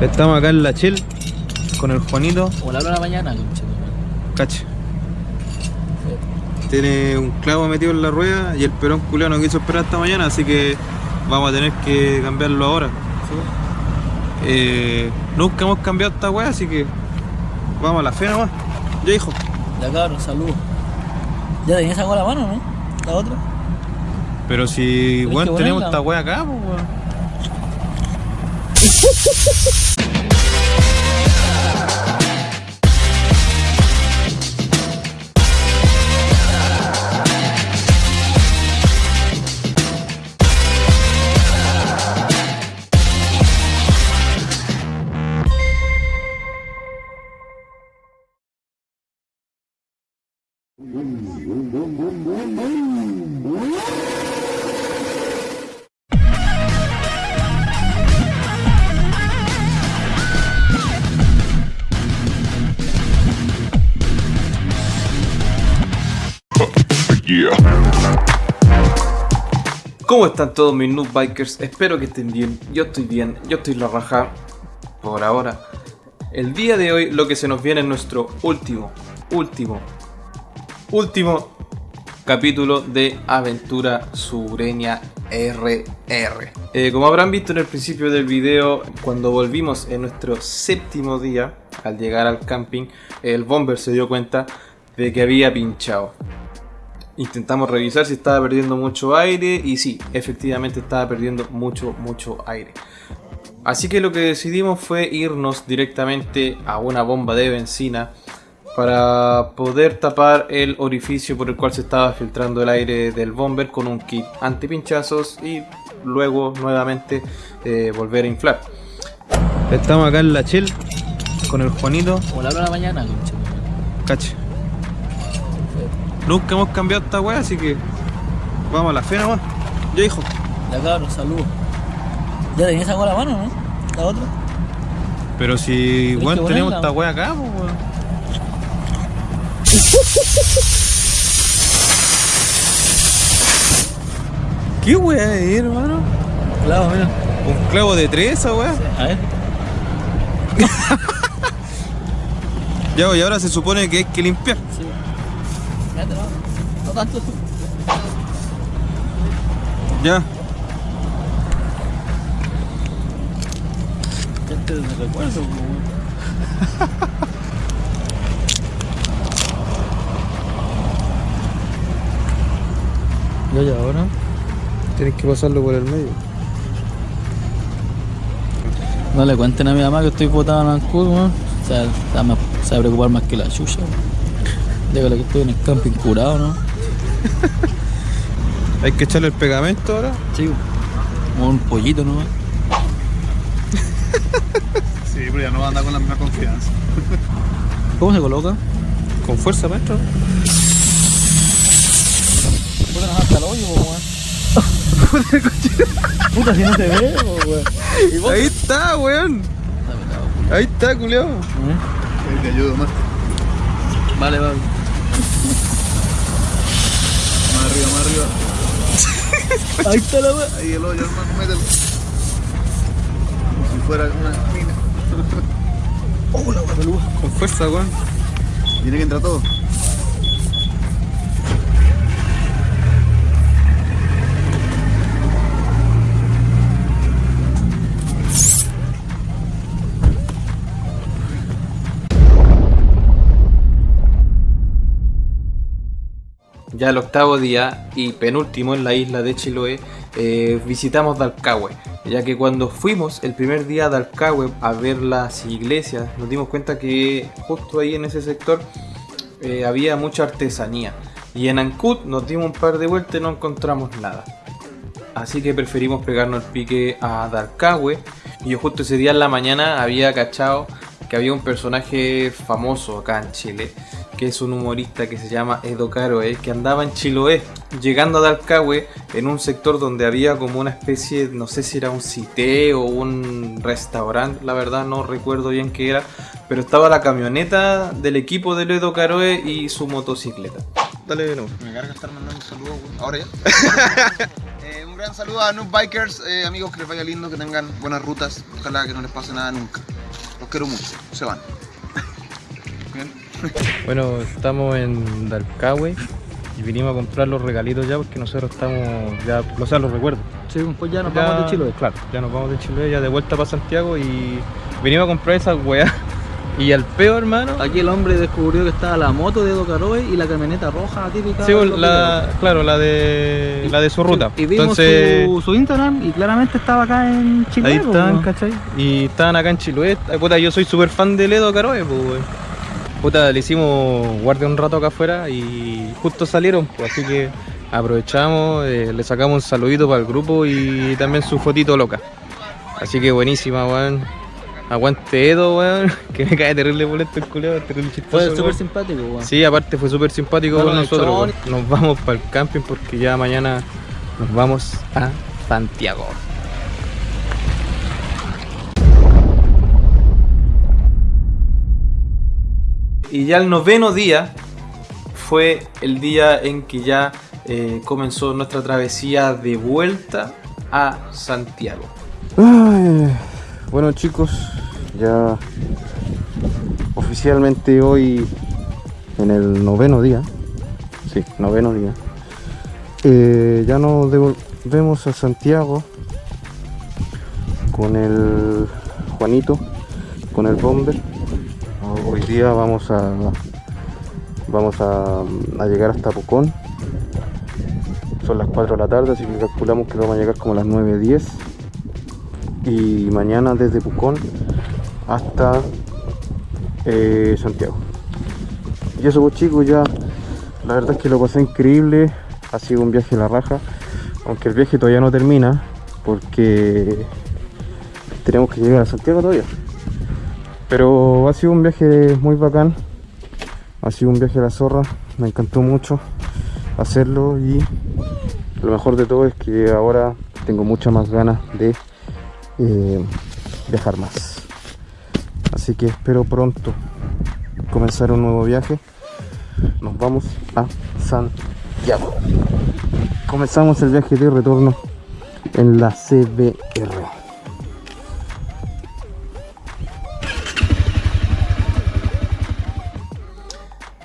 Estamos acá en la Chel con el Juanito. Como la hora de la mañana. Cacha. Tiene un clavo metido en la rueda y el perón culiao no quiso esperar hasta mañana, así que vamos a tener que cambiarlo ahora. Eh, nunca hemos cambiado esta wea, así que vamos a la fe nomás. Ya hijo. Ya cabrón, saludos. Ya tenías con la mano, ¿no? La otra. Pero si que tenemos esta wea acá, pues weón. Boom, boom, boom, boom, boom, boom, boom. ¿Cómo están todos mis noob bikers? Espero que estén bien. Yo estoy bien, yo estoy la raja por ahora. El día de hoy lo que se nos viene es nuestro último, último, último capítulo de Aventura Sureña RR. Eh, como habrán visto en el principio del video, cuando volvimos en nuestro séptimo día, al llegar al camping, el bomber se dio cuenta de que había pinchado. Intentamos revisar si estaba perdiendo mucho aire y sí, efectivamente estaba perdiendo mucho, mucho aire. Así que lo que decidimos fue irnos directamente a una bomba de benzina para poder tapar el orificio por el cual se estaba filtrando el aire del bomber con un kit antipinchazos y luego nuevamente eh, volver a inflar. Estamos acá en la Chel con el Juanito. Como la hora de la mañana. Cache. Nunca hemos cambiado esta wea, así que vamos a la fe nomás. Ya hijo. Ya cabrón, saludos. Ya tenías esa con la mano, ¿no? La otra. Pero si weón que tenemos esta wea acá, pues weón. ¿Qué wea es, hermano? Claro, mira. Un clavo de tres esa wea. A ver. Ya, y ahora se supone que hay que limpiar. Tanto. Ya. Gente de recuerdo, weón. Ya, ya, ahora. Tienes que pasarlo por el medio. No le cuenten a mi mamá que estoy botado en Ancud, weón. O sea, se va, a preocupar más que la chucha, weón. Dígale que estoy en el camping curado, ¿no? Hay que echarle el pegamento ahora. Sí, como un pollito, ¿no? Sí, pero ya no va a andar con la misma confianza. ¿Cómo se coloca? Con fuerza, maestro. Puta, nos hasta el hoyo, weón. Puta, si no se ve, weón. Ahí está, weón. Ahí está, culiao. Ahí te ayudo más. Vale, vale. Arriba. Ahí está la weón. Ahí el hoyo, hermano, mételo. Como si fuera una mina. Oh, la weón. Con fuerza, weón. Tiene que entrar todo. Ya el octavo día y penúltimo en la isla de Chiloé, eh, visitamos Dalcahue, ya que cuando fuimos el primer día a Dalcahue a ver las iglesias, nos dimos cuenta que justo ahí en ese sector eh, había mucha artesanía. Y en Ancud nos dimos un par de vueltas y no encontramos nada. Así que preferimos pegarnos el pique a Dalcahue. Y yo justo ese día en la mañana había cachado que había un personaje famoso acá en Chile, que es un humorista que se llama Edo Caroe, que andaba en Chiloé, llegando a Dalcahue en un sector donde había como una especie, no sé si era un cité o un restaurante, la verdad no recuerdo bien qué era, pero estaba la camioneta del equipo de Edo Caroe y su motocicleta. Dale de nuevo. Me carga estar mandando un saludo, weón. Ahora ya. Eh, un gran saludo a Noob Bikers, eh, amigos, que les vaya lindo, que tengan buenas rutas. Ojalá que no les pase nada nunca. Los quiero mucho. Se van. Bien. Bueno, estamos en Dalcahue y vinimos a comprar los regalitos ya porque nosotros estamos ya, o sea, los recuerdo. Sí, pues ya nos Ya- vamos de Chiloé. Claro, ya nos vamos de Chiloé, ya de vuelta para Santiago y vinimos a comprar esas weas. Y al peor, hermano, Aquí el hombre descubrió que estaba la moto de Edo Caroe y la camioneta roja típica. sí, los la, claro, la de la de su ruta. Y vimos Entonces, su, su Instagram y claramente estaba acá en Chile. ahí están, ¿cachai? Y estaban acá en Chiloé. Ay, Puta, yo soy súper fan de Ledo Caroe, pues, weón. Puta, le hicimos guardia un rato acá afuera y justo salieron, pues, así que aprovechamos, eh, le sacamos un saludito para el grupo y también su fotito loca. Así que buenísima, weón. Aguante Edo, weón. Que me cae terrible boleto el culiado, terrible chistoso. Fue súper simpático, weón. Sí, aparte fue súper simpático con nosotros. weón. Nos vamos para el camping porque ya mañana nos vamos a Santiago. Y ya el noveno día fue el día en que ya eh, comenzó nuestra travesía de vuelta a Santiago. Bueno chicos, ya oficialmente hoy en el noveno día, sí, noveno día, eh, ya nos devolvemos a Santiago con el Juanito, con el Bomber. Día vamos a vamos a llegar hasta Pucón. Son las 4 de la tarde, así que calculamos que vamos a llegar como a las 9.10 y mañana desde Pucón hasta eh, Santiago. Y eso pues chicos, ya la verdad es que lo pasé increíble, ha sido un viaje a la raja, aunque el viaje todavía no termina porque tenemos que llegar a Santiago todavía. Pero ha sido un viaje muy bacán, ha sido un viaje a la zorra, me encantó mucho hacerlo y lo mejor de todo es que ahora tengo muchas más ganas de eh, viajar más. Así que espero pronto comenzar un nuevo viaje. Nos vamos a Santiago. Comenzamos el viaje de retorno en la CBR.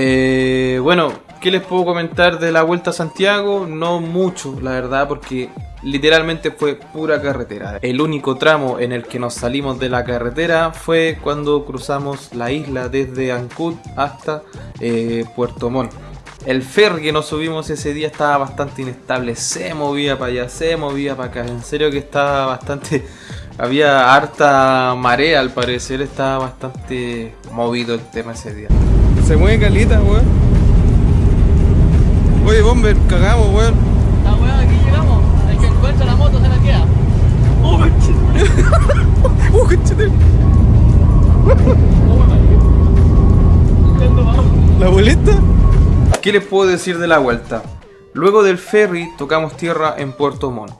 Eh, bueno, ¿qué les puedo comentar de la vuelta a Santiago? No mucho, la verdad, porque literalmente fue pura carretera. El único tramo en el que nos salimos de la carretera fue cuando cruzamos la isla desde Ancud hasta eh, Puerto Montt. El ferry que nos subimos ese día estaba bastante inestable, se movía para allá, se movía para acá. En serio que estaba bastante... Había harta marea al parecer, estaba bastante movido el tema ese día. Se mueve calita, weón. Oye, Bomber, cagamos, weón. Ah, weón, aquí llegamos. El que encuentra la moto se la queda. ¡Oh, ¡Uh, conchete! ¿La boleta? ¿Qué les puedo decir de la vuelta? Luego del ferry tocamos tierra en Puerto Montt.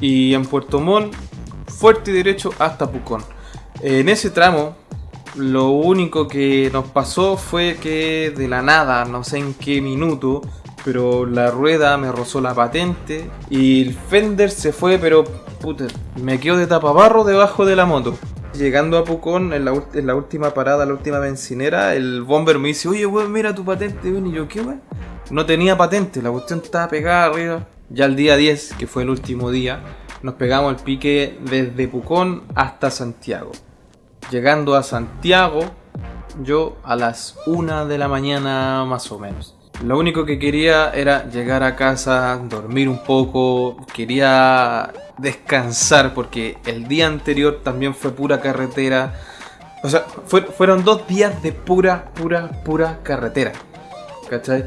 Y en Puerto Montt, fuerte y derecho hasta Pucón. En ese tramo, lo único que nos pasó fue que de la nada, no sé en qué minuto, pero la rueda me rozó la patente y el fender se fue, pero puta, me quedo de tapabarro debajo de la moto. Llegando a Pucón, en la, última parada, la última bencinera, el bomber me dice, oye, weón, mira tu patente, weón. Y yo, ¿qué, weón? No tenía patente, la cuestión estaba pegada arriba. Ya el día 10, que fue el último día, nos pegamos el pique desde Pucón hasta Santiago. Llegando a Santiago, yo a las 1 de la mañana más o menos. Lo único que quería era llegar a casa, dormir un poco, quería descansar porque el día anterior también fue pura carretera. O sea, fue- fueron dos días de pura, pura, pura carretera. ¿Cachai?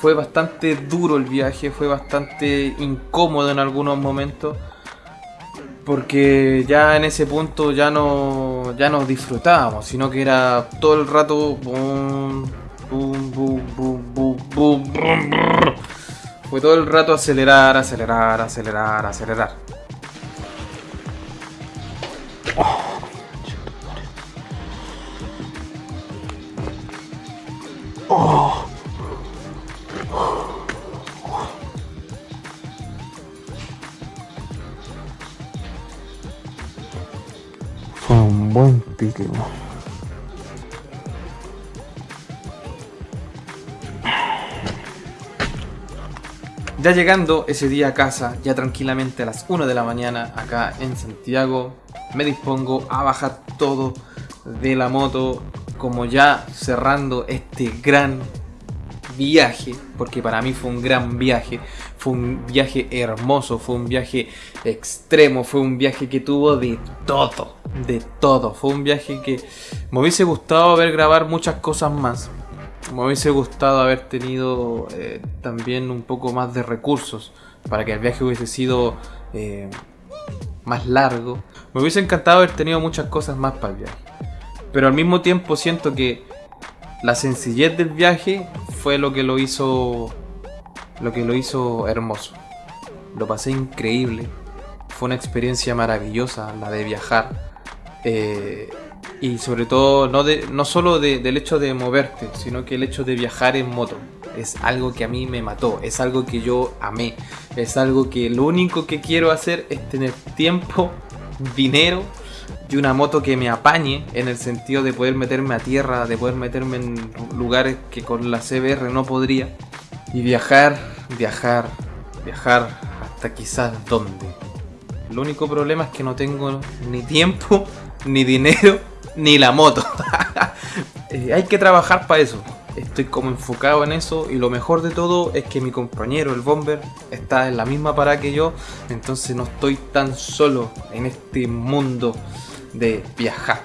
Fue bastante duro el viaje, fue bastante incómodo en algunos momentos. Porque ya en ese punto ya no, ya no disfrutábamos, sino que era todo el rato. bum, brum, brr. Fue todo el rato acelerar, acelerar, acelerar, acelerar. Ya llegando ese día a casa, ya tranquilamente a las 1 de la mañana, acá en Santiago, me dispongo a bajar todo de la moto, como ya cerrando este gran viaje, porque para mí fue un gran viaje, fue un viaje hermoso, fue un viaje extremo, fue un viaje que tuvo de todo, de todo, fue un viaje que me hubiese gustado ver grabar muchas cosas más, me hubiese gustado haber tenido eh, también un poco más de recursos para que el viaje hubiese sido eh, más largo. Me hubiese encantado haber tenido muchas cosas más para el viaje. Pero al mismo tiempo siento que la sencillez del viaje fue lo que lo hizo lo que lo hizo hermoso. Lo pasé increíble. Fue una experiencia maravillosa la de viajar. Eh, y sobre todo, no, de, no solo de- del hecho de moverte, sino que el hecho de viajar en moto. Es algo que a mí me mató, es algo que yo amé, es algo que lo único que quiero hacer es tener tiempo, dinero y una moto que me apañe en el sentido de poder meterme a tierra, de poder meterme en lugares que con la CBR no podría. Y viajar, viajar, viajar hasta quizás dónde. El único problema es que no tengo ni tiempo, ni dinero, ni la moto. Eh, hay que trabajar para eso. Estoy como enfocado en eso y lo mejor de todo es que mi compañero, el Bomber, está en la misma parada que yo. Entonces no estoy tan solo en este mundo de viajar.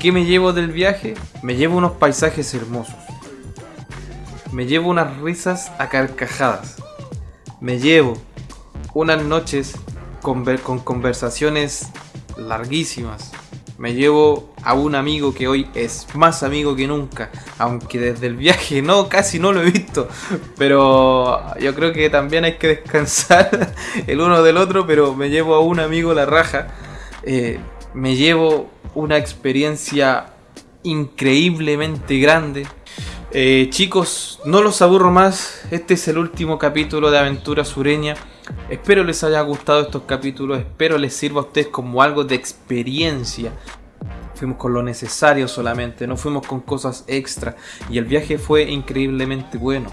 ¿Qué me llevo del viaje? Me llevo unos paisajes hermosos. Me llevo unas risas a carcajadas. Me llevo unas noches con, ver- con conversaciones larguísimas. Me llevo a un amigo que hoy es más amigo que nunca, aunque desde el viaje no, casi no lo he visto. Pero yo creo que también hay que descansar el uno del otro, pero me llevo a un amigo la raja. Eh, me llevo una experiencia increíblemente grande. Eh, chicos, no los aburro más. Este es el último capítulo de Aventura Sureña. Espero les haya gustado estos capítulos. Espero les sirva a ustedes como algo de experiencia. Fuimos con lo necesario solamente, no fuimos con cosas extra. Y el viaje fue increíblemente bueno.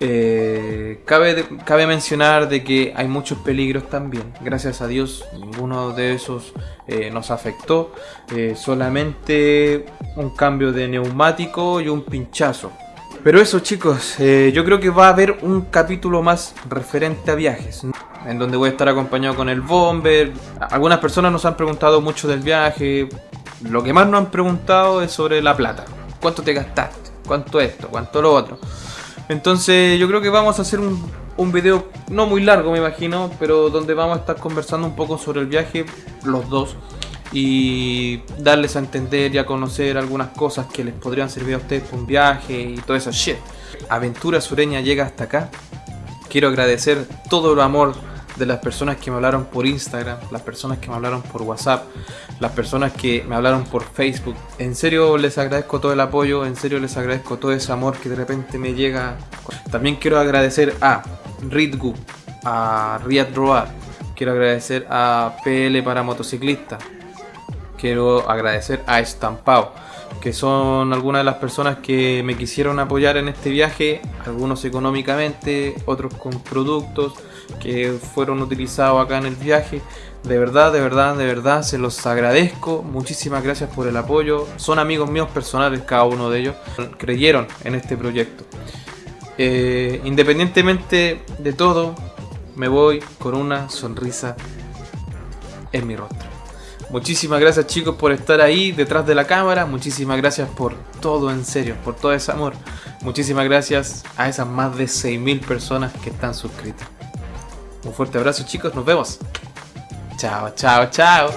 Eh, cabe, mencionar de que hay muchos peligros también. Gracias a Dios, ninguno de esos eh, nos afectó. Eh, solamente un cambio de neumático y un pinchazo. Pero eso chicos, yo creo que va a haber un capítulo más referente a viajes. En donde voy a estar acompañado con el Bomber. Algunas personas nos han preguntado mucho del viaje. Lo que más nos han preguntado es sobre la plata. ¿Cuánto te gastaste? ¿Cuánto esto? ¿Cuánto lo otro? Entonces yo creo que vamos a hacer un, un video no muy largo me imagino, pero donde vamos a estar conversando un poco sobre el viaje, los dos, y darles a entender y a conocer algunas cosas que les podrían servir a ustedes para un viaje y todo eso shit. Aventura Sureña llega hasta acá. Quiero agradecer todo el amor de las personas que me hablaron por Instagram, las personas que me hablaron por WhatsApp, las personas que me hablaron por Facebook. En serio les agradezco todo el apoyo, en serio les agradezco todo ese amor que de repente me llega. También quiero agradecer a Ridgu, a Riyad Roar, quiero agradecer a PL para motociclistas, quiero agradecer a Estampao, que son algunas de las personas que me quisieron apoyar en este viaje, algunos económicamente, otros con productos que fueron utilizados acá en el viaje. De verdad, de verdad, de verdad, se los agradezco. Muchísimas gracias por el apoyo. Son amigos míos personales cada uno de ellos. Creyeron en este proyecto. Eh, independientemente de todo, me voy con una sonrisa en mi rostro. Muchísimas gracias chicos por estar ahí detrás de la cámara. Muchísimas gracias por todo en serio, por todo ese amor. Muchísimas gracias a esas más de 6.000 personas que están suscritas. Un fuerte abrazo chicos, nos vemos. Chao, chao, chao.